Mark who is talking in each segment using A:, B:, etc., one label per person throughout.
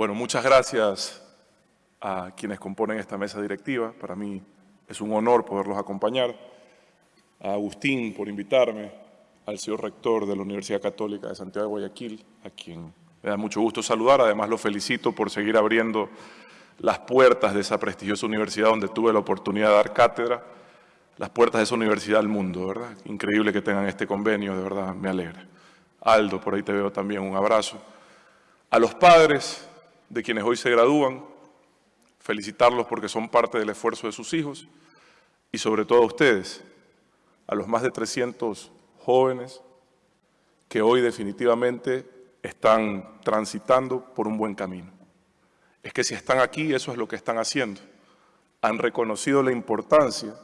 A: Bueno, muchas gracias a quienes componen esta mesa directiva. Para mí es un honor poderlos acompañar. A Agustín por invitarme, al señor rector de la Universidad Católica de Santiago de Guayaquil, a quien me da mucho gusto saludar. Además, lo felicito por seguir abriendo las puertas de esa prestigiosa universidad donde tuve la oportunidad de dar cátedra, las puertas de esa universidad al mundo, ¿verdad? Increíble que tengan este convenio, de verdad, me alegra. Aldo, por ahí te veo también, un abrazo. A los padres de quienes hoy se gradúan, felicitarlos porque son parte del esfuerzo de sus hijos y sobre todo a ustedes, a los más de 300 jóvenes que hoy definitivamente están transitando por un buen camino. Es que si están aquí, eso es lo que están haciendo. Han reconocido la importancia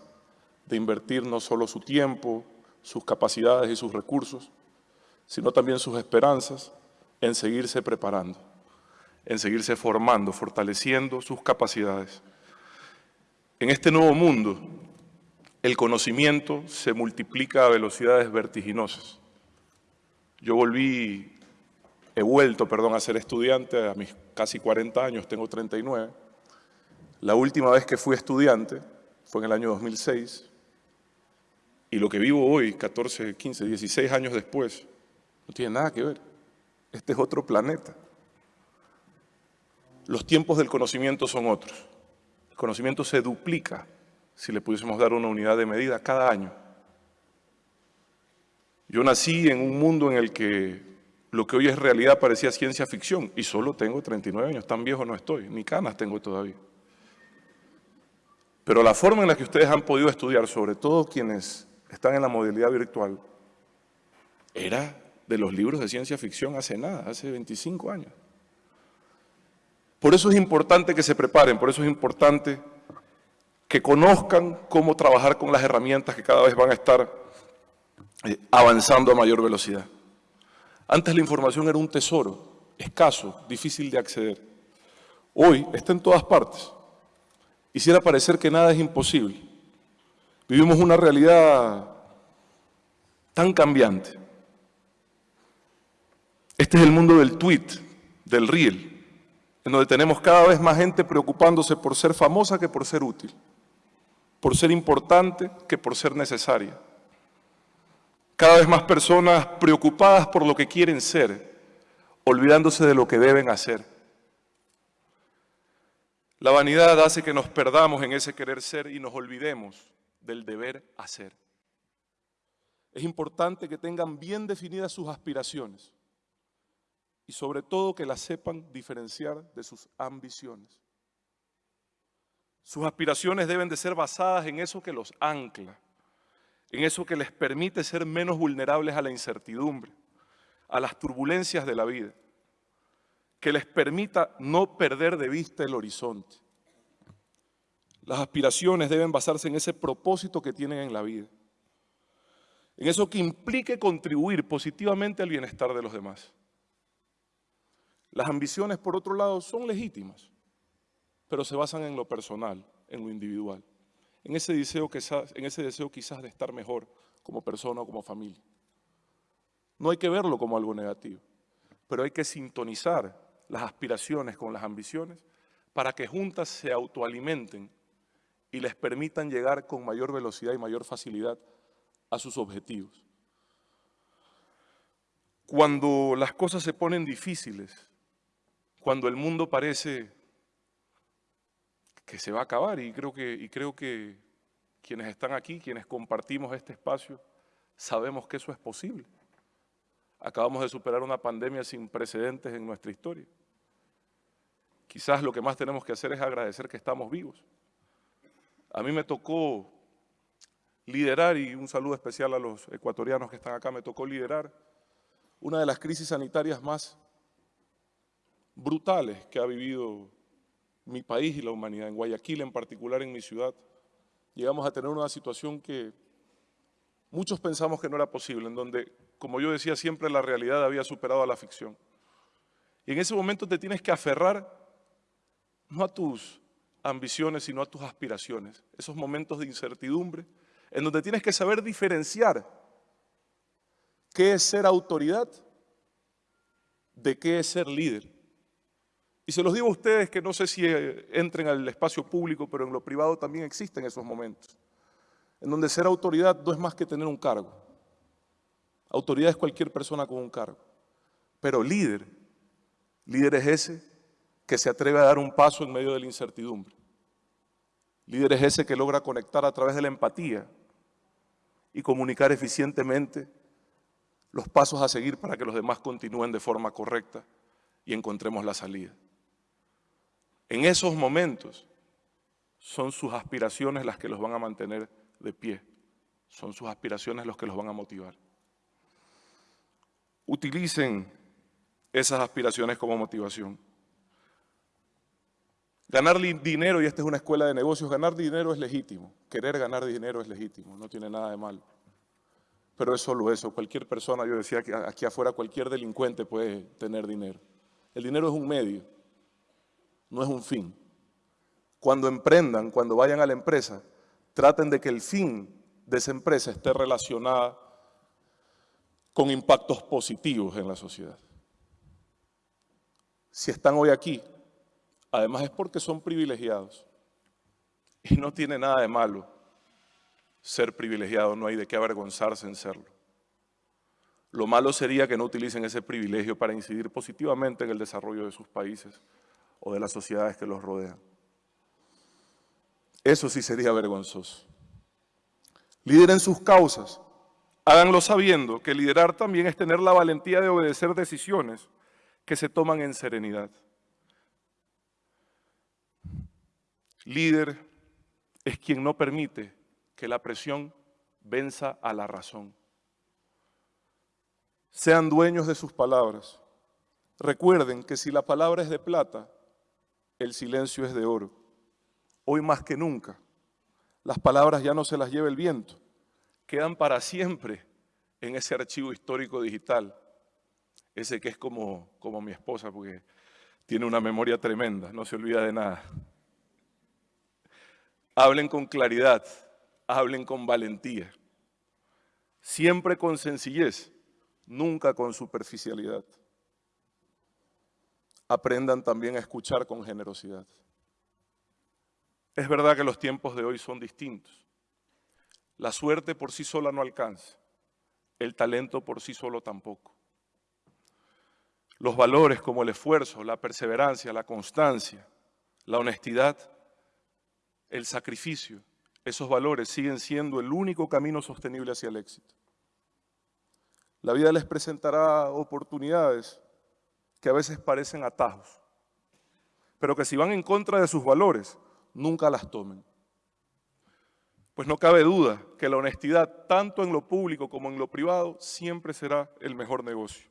A: de invertir no solo su tiempo, sus capacidades y sus recursos, sino también sus esperanzas en seguirse preparando, en seguirse formando, fortaleciendo sus capacidades. En este nuevo mundo, el conocimiento se multiplica a velocidades vertiginosas. Yo volví he vuelto, perdón, a ser estudiante a mis casi 40 años, tengo 39. La última vez que fui estudiante fue en el año 2006 y lo que vivo hoy, 14, 15, 16 años después, no tiene nada que ver. Este es otro planeta. Los tiempos del conocimiento son otros. El conocimiento se duplica si le pudiésemos dar una unidad de medida cada año. Yo nací en un mundo en el que lo que hoy es realidad parecía ciencia ficción y solo tengo 39 años, tan viejo no estoy, ni canas tengo todavía. Pero la forma en la que ustedes han podido estudiar, sobre todo quienes están en la modalidad virtual, era de los libros de ciencia ficción hace nada, hace 25 años. Por eso es importante que se preparen, por eso es importante que conozcan cómo trabajar con las herramientas que cada vez van a estar eh, avanzando a mayor velocidad. Antes la información era un tesoro, escaso, difícil de acceder. Hoy está en todas partes. Quisiera parecer que nada es imposible. Vivimos una realidad tan cambiante. Este es el mundo del tweet, del reel, en donde tenemos cada vez más gente preocupándose por ser famosa que por ser útil, por ser importante que por ser necesaria. Cada vez más personas preocupadas por lo que quieren ser, olvidándose de lo que deben hacer. La vanidad hace que nos perdamos en ese querer ser y nos olvidemos del deber hacer. Es importante que tengan bien definidas sus aspiraciones y sobre todo que las sepan diferenciar de sus ambiciones. Sus aspiraciones deben de ser basadas en eso que los ancla, en eso que les permite ser menos vulnerables a la incertidumbre, a las turbulencias de la vida, que les permita no perder de vista el horizonte. Las aspiraciones deben basarse en ese propósito que tienen en la vida, en eso que implique contribuir positivamente al bienestar de los demás. Las ambiciones, por otro lado, son legítimas, pero se basan en lo personal, en lo individual en ese deseo quizás, en ese deseo quizás de estar mejor como persona o como familia. No hay que verlo como algo negativo, pero hay que sintonizar las aspiraciones con las ambiciones para que juntas se autoalimenten y les permitan llegar con mayor velocidad y mayor facilidad a sus objetivos. Cuando las cosas se ponen difíciles, cuando el mundo parece que se va a acabar y creo que, y creo que quienes están aquí, quienes compartimos este espacio, sabemos que eso es posible. Acabamos de superar una pandemia sin precedentes en nuestra historia. Quizás lo que más tenemos que hacer es agradecer que estamos vivos. A mí me tocó liderar, y un saludo especial a los ecuatorianos que están acá, me tocó liderar una de las crisis sanitarias más brutales que ha vivido mi país y la humanidad, en Guayaquil en particular, en mi ciudad, llegamos a tener una situación que muchos pensamos que no era posible, en donde, como yo decía siempre, la realidad había superado a la ficción. Y en ese momento te tienes que aferrar no a tus ambiciones, sino a tus aspiraciones. Esos momentos de incertidumbre, en donde tienes que saber diferenciar qué es ser autoridad de qué es ser líder. Y se los digo a ustedes que no sé si eh, entren al espacio público, pero en lo privado también existen esos momentos, en donde ser autoridad no es más que tener un cargo. Autoridad es cualquier persona con un cargo. Pero líder, líder es ese que se atreve a dar un paso en medio de la incertidumbre. Líder es ese que logra conectar a través de la empatía y comunicar eficientemente los pasos a seguir para que los demás continúen de forma correcta y encontremos la salida. En esos momentos son sus aspiraciones las que los van a mantener de pie, son sus aspiraciones los que los van a motivar. Utilicen esas aspiraciones como motivación. Ganar dinero, y esta es una escuela de negocios, ganar dinero es legítimo. Querer ganar dinero es legítimo, no tiene nada de malo. Pero es solo eso. Cualquier persona, yo decía aquí afuera cualquier delincuente puede tener dinero. El dinero es un medio, no es un fin. Cuando emprendan, cuando vayan a la empresa, traten de que el fin de esa empresa esté relacionada con impactos positivos en la sociedad. Si están hoy aquí, Además es porque son privilegiados. Y no tiene nada de malo ser privilegiado, no hay de qué avergonzarse en serlo. Lo malo sería que no utilicen ese privilegio para incidir positivamente en el desarrollo de sus países o de las sociedades que los rodean. Eso sí sería vergonzoso. Lideren sus causas, háganlo sabiendo que liderar también es tener la valentía de obedecer decisiones que se toman en serenidad. Líder es quien no permite que la presión venza a la razón. Sean dueños de sus palabras. Recuerden que si la palabra es de plata, el silencio es de oro. Hoy más que nunca, las palabras ya no se las lleva el viento, quedan para siempre en ese archivo histórico digital, ese que es como, como mi esposa, porque tiene una memoria tremenda, no se olvida de nada. Hablen con claridad, hablen con valentía, siempre con sencillez, nunca con superficialidad. Aprendan también a escuchar con generosidad. Es verdad que los tiempos de hoy son distintos. La suerte por sí sola no alcanza, el talento por sí solo tampoco. Los valores como el esfuerzo, la perseverancia, la constancia, la honestidad, el sacrificio, esos valores siguen siendo el único camino sostenible hacia el éxito. La vida les presentará oportunidades que a veces parecen atajos, pero que si van en contra de sus valores, nunca las tomen. Pues no cabe duda que la honestidad, tanto en lo público como en lo privado, siempre será el mejor negocio.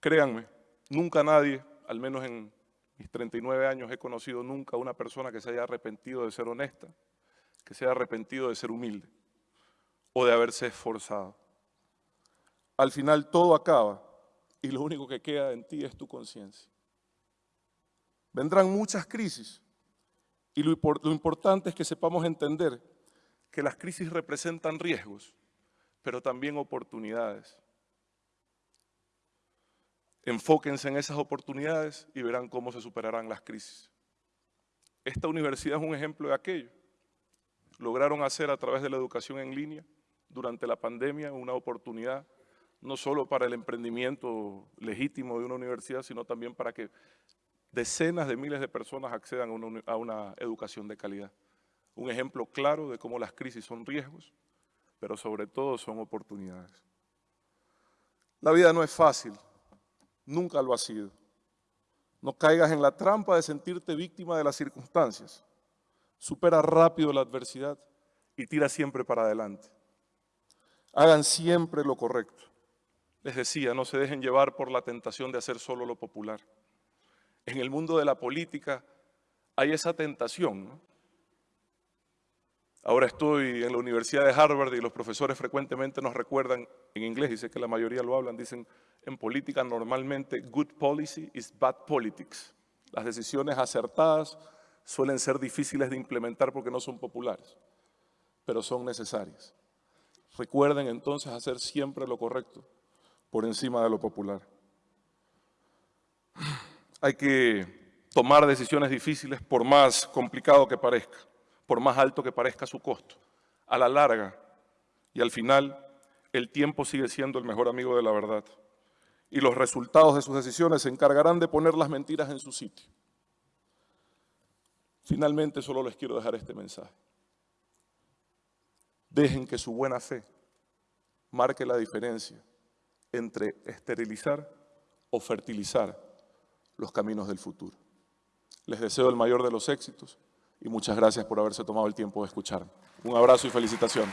A: Créanme, nunca nadie, al menos en mis 39 años he conocido nunca una persona que se haya arrepentido de ser honesta, que se haya arrepentido de ser humilde o de haberse esforzado. Al final todo acaba y lo único que queda en ti es tu conciencia. Vendrán muchas crisis y lo, importante es que sepamos entender que las crisis representan riesgos, pero también oportunidades. Enfóquense en esas oportunidades y verán cómo se superarán las crisis. Esta universidad es un ejemplo de aquello. Lograron hacer a través de la educación en línea durante la pandemia una oportunidad no solo para el emprendimiento legítimo de una universidad, sino también para que decenas de miles de personas accedan a una, a una educación de calidad. Un ejemplo claro de cómo las crisis son riesgos, pero sobre todo son oportunidades. La vida no es fácil, Nunca lo ha sido. No caigas en la trampa de sentirte víctima de las circunstancias. Supera rápido la adversidad y tira siempre para adelante. Hagan siempre lo correcto. Les decía, no se dejen llevar por la tentación de hacer solo lo popular. En el mundo de la política hay esa tentación. Ahora estoy en la Universidad de Harvard y los profesores frecuentemente nos recuerdan en inglés, y sé que la mayoría lo hablan, dicen, en política normalmente good policy is bad politics. Las decisiones acertadas suelen ser difíciles de implementar porque no son populares, pero son necesarias. Recuerden entonces hacer siempre lo correcto por encima de lo popular. Hay que tomar decisiones difíciles por más complicado que parezca, por más alto que parezca su costo. A la larga y al final, el tiempo sigue siendo el mejor amigo de la verdad. Y los resultados de sus decisiones se encargarán de poner las mentiras en su sitio. Finalmente, solo les quiero dejar este mensaje. Dejen que su buena fe marque la diferencia entre esterilizar o fertilizar los caminos del futuro. Les deseo el mayor de los éxitos y muchas gracias por haberse tomado el tiempo de escucharme. Un abrazo y felicitación.